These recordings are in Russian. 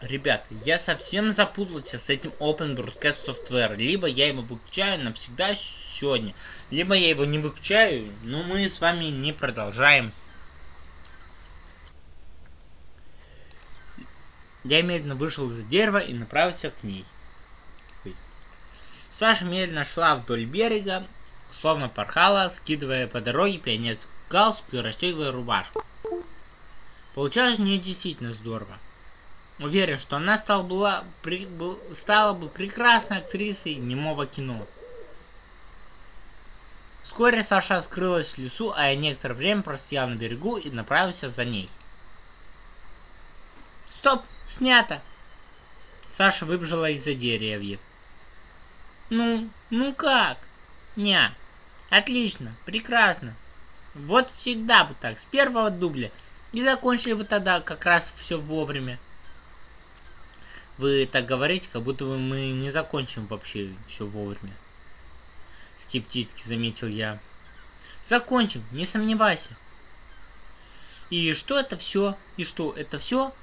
Ребят, я совсем запутался с этим Open Broadcast Software. Либо я его выключаю навсегда сегодня, либо я его не выключаю, но мы с вами не продолжаем. Я медленно вышел из дерева и направился к ней. Саша медленно шла вдоль берега, словно порхала, скидывая по дороге пионерскую галстук и расстегивая рубашку. Получалось у нее действительно здорово. Уверен, что она стала, была, при, был, стала бы прекрасной актрисой немого кино. Вскоре Саша скрылась в лесу, а я некоторое время простоял на берегу и направился за ней. Стоп! Снято! Саша выбежала из-за деревьев. Ну, ну как? Ня. Отлично, прекрасно. Вот всегда бы так, с первого дубля. И закончили бы тогда как раз все вовремя. Вы так говорите, как будто бы мы не закончим вообще все вовремя. Скептически заметил я. Закончим, не сомневайся. И что это все? И что, это все?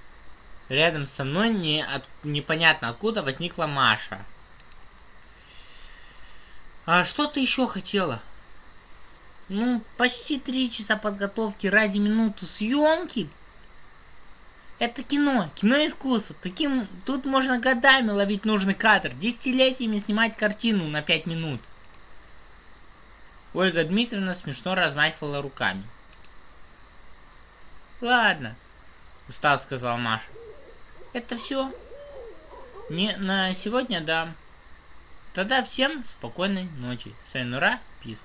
Рядом со мной не от... непонятно откуда возникла Маша. А что ты еще хотела? Ну, почти три часа подготовки ради минуты съемки это кино, кино искусство. Таким тут можно годами ловить нужный кадр, десятилетиями снимать картину на пять минут. Ольга Дмитриевна смешно размахивала руками. Ладно, устал сказал Маша. Это все? Не на сегодня, да. Тогда всем спокойной ночи. Сайнура, пис.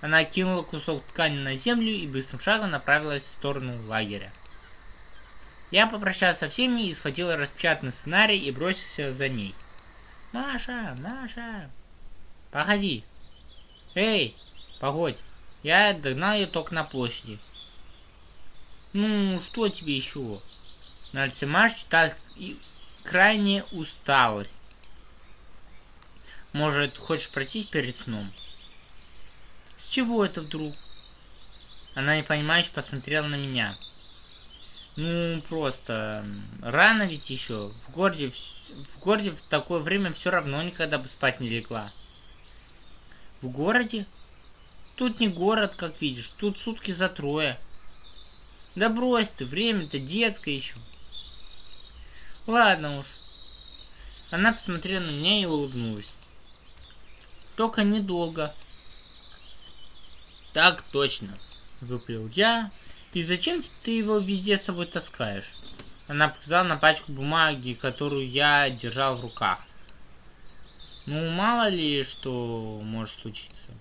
Она кинула кусок ткани на землю и быстрым шагом направилась в сторону лагеря. Я попрощался со всеми и схватил распечатанный сценарий и бросился за ней. Маша, Маша, погоди. Эй, погодь. Я догнал ее только на площади. Ну, что тебе еще? На лице Маши читает крайняя усталость. Может, хочешь пройтись перед сном? С чего это вдруг? Она непонимающе посмотрела на меня. Ну, просто рано ведь еще. В городе, в городе в такое время все равно никогда бы спать не легла. В городе? Тут не город, как видишь. Тут сутки за трое. Да брось ты, время-то детское еще. Ладно уж. Она посмотрела на меня и улыбнулась. Только недолго. Так точно, выпил я, и зачем ты его везде с собой таскаешь? Она показала на пачку бумаги, которую я держал в руках. Ну, мало ли, что может случиться.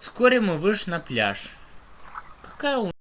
Вскоре мы вышли на пляж. Какая